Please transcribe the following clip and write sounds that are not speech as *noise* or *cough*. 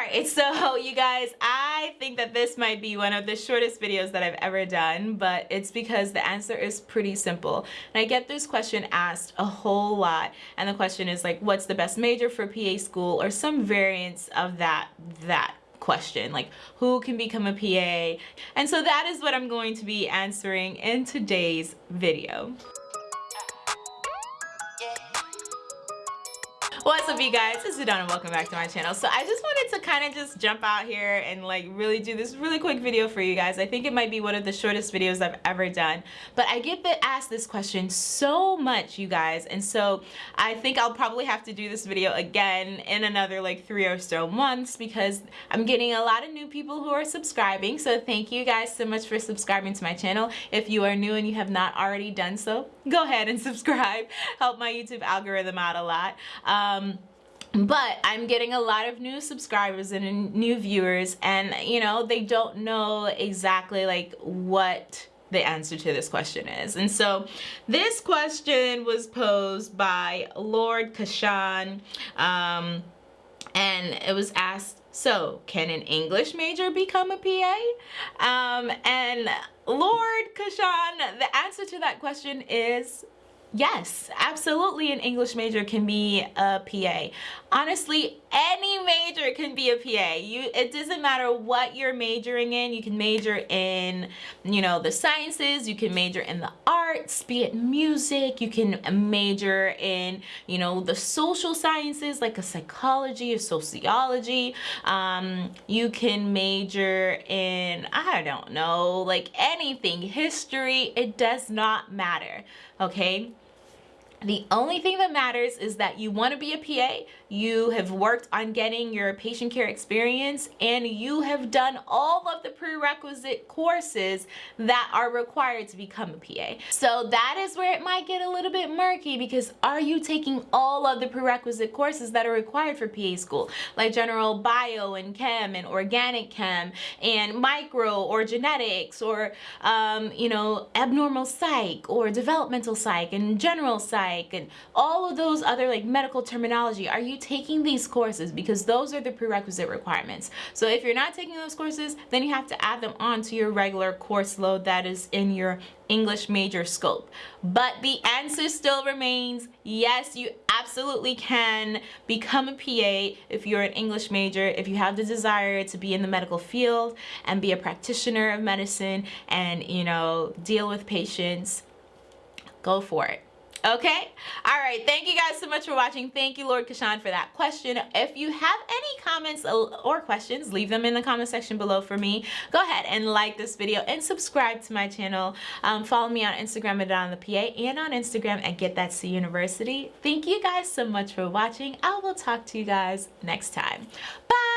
Alright, *laughs* so you guys, I think that this might be one of the shortest videos that I've ever done, but it's because the answer is pretty simple. And I get this question asked a whole lot, and the question is like, what's the best major for PA school, or some variants of that, that question like who can become a PA and so that is what I'm going to be answering in today's video. What's up you guys? It's Adana. Welcome back to my channel. So I just wanted to kind of just jump out here and like really do this really quick video for you guys. I think it might be one of the shortest videos I've ever done. But I get asked this question so much you guys and so I think I'll probably have to do this video again in another like three or so months because I'm getting a lot of new people who are subscribing. So thank you guys so much for subscribing to my channel. If you are new and you have not already done so, go ahead and *laughs* subscribe. Help my YouTube algorithm out a lot. Um, um, but I'm getting a lot of new subscribers and new viewers and you know they don't know exactly like what the answer to this question is. And so this question was posed by Lord Kashan um, and it was asked so can an English major become a PA um, and Lord Kashan the answer to that question is Yes, absolutely an English major can be a PA. Honestly, any major can be a PA. You it doesn't matter what you're majoring in. You can major in, you know, the sciences, you can major in the arts, be it music, you can major in, you know, the social sciences like a psychology or sociology. Um, you can major in I don't know, like anything, history, it does not matter. Okay? The only thing that matters is that you want to be a PA, you have worked on getting your patient care experience, and you have done all of the prerequisite courses that are required to become a PA. So that is where it might get a little bit murky because are you taking all of the prerequisite courses that are required for PA school? Like general bio and chem and organic chem and micro or genetics or, um, you know, abnormal psych or developmental psych and general psych like and all of those other like medical terminology are you taking these courses? Because those are the prerequisite requirements. So if you're not taking those courses then you have to add them on to your regular course load that is in your English major scope. But the answer still remains yes you absolutely can become a PA if you're an English major if you have the desire to be in the medical field and be a practitioner of medicine and you know deal with patients go for it okay? All right. Thank you guys so much for watching. Thank you lord kashan for that question. If you have any comments or questions leave them in the comment section below for me. Go ahead and like this video and subscribe to my channel. Um, follow me on instagram at on the pa and on instagram at get that c university. Thank you guys so much for watching. I will talk to you guys next time. Bye